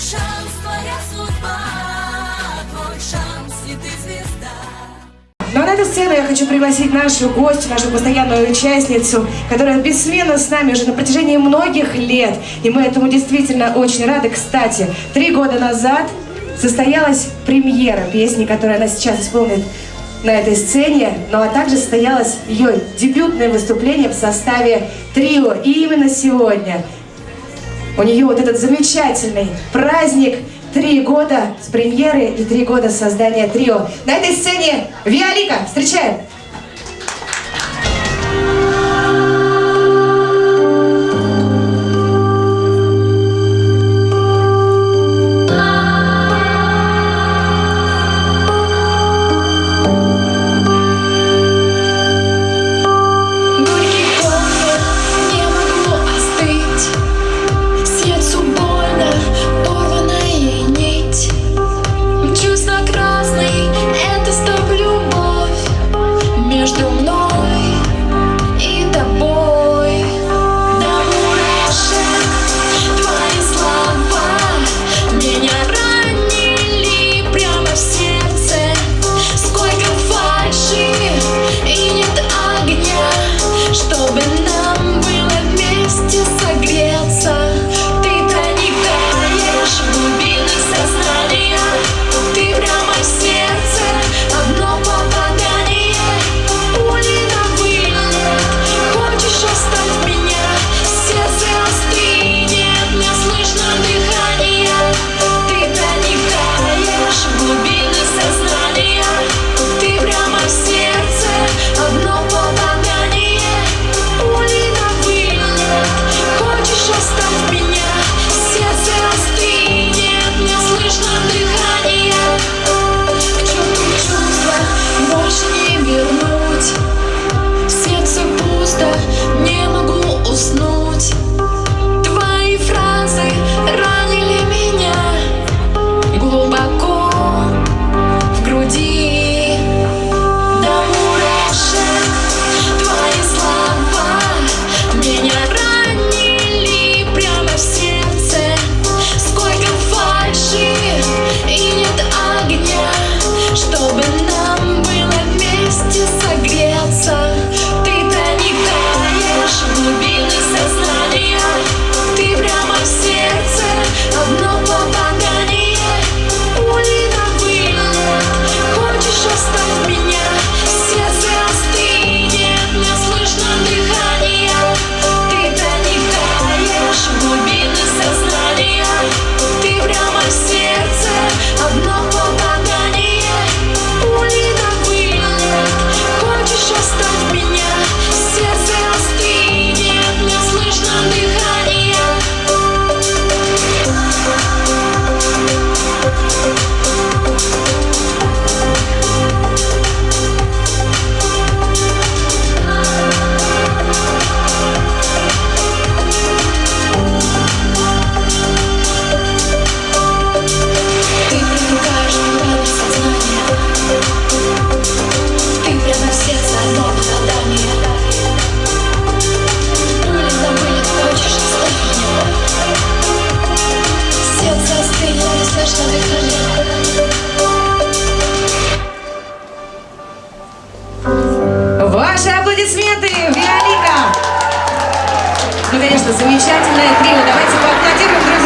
шанс, твоя судьба, твой шанс, и ты звезда. Ну а на эту сцену я хочу пригласить нашу гостью, нашу постоянную участницу, которая бессменно с нами уже на протяжении многих лет. И мы этому действительно очень рады. Кстати, три года назад состоялась премьера песни, которую она сейчас исполнит на этой сцене, ну а также состоялось ее дебютное выступление в составе трио. И именно сегодня у нее вот этот замечательный праздник Три года с премьеры и три года создания трио. На этой сцене Виолика. Встречаем! аплодисменты, Виолика! Ну, конечно, замечательное трио. Давайте поаплодируем друг